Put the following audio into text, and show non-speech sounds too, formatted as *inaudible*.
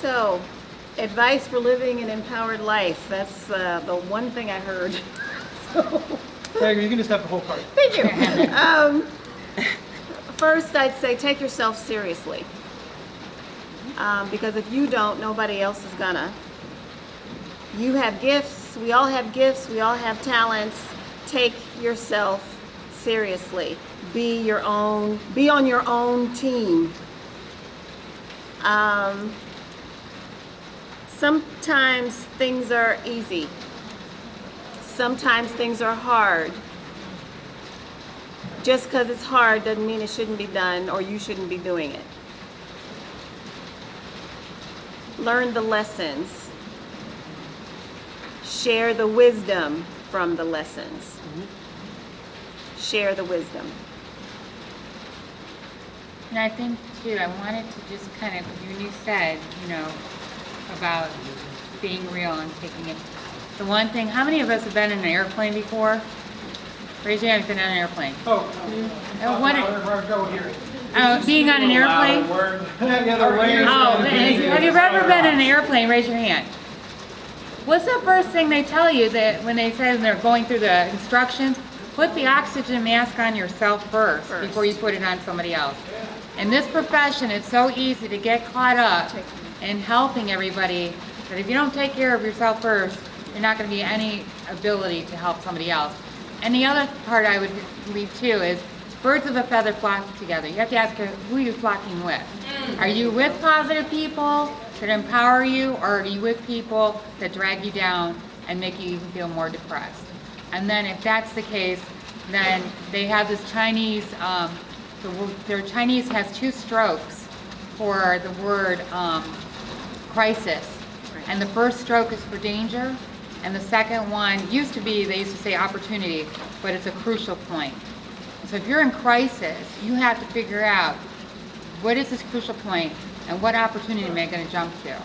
So, advice for living an empowered life. That's uh, the one thing I heard. *laughs* so, There, you can just have the whole card. thank you. Um, first, I'd say take yourself seriously. Um, because if you don't, nobody else is gonna. You have gifts. We all have gifts. We all have talents. Take yourself seriously. Be your own. Be on your own team. Um, sometimes things are easy. Sometimes things are hard. Just because it's hard doesn't mean it shouldn't be done or you shouldn't be doing it. Learn the lessons. Share the wisdom from the lessons. Share the wisdom. And I think too, I wanted to just kind of, when you said, you know, about being real and taking it. The one thing, how many of us have been in an airplane before? Raise your hand if you've been on an airplane. Oh, Uh, what- where, go here. Uh, being on an airplane? *laughs* Yeah, the way. Oh, have you ever been in an airplane? Raise your hand. What's the first thing they tell you that when they say they're going through the instructions? Put the oxygen mask on yourself first, First. before you put it on somebody else. In this profession, it's so easy to get caught up in helping everybody But if you don't take care of yourself first, you're not going to be any ability to help somebody else. And the other part I would leave too is birds of a feather flock together. You have to ask who you're flocking with. Are you with positive people that empower you, or are you with people that drag you down and make you even feel more depressed? And then if that's the case, then they have this Chinese, um, the, their Chinese has two strokes for the word um, crisis. And the first stroke is for danger, and the second one used to be, they used to say opportunity, but it's a crucial point. So if you're in crisis, you have to figure out what is this crucial point and what opportunity am I going to jump to?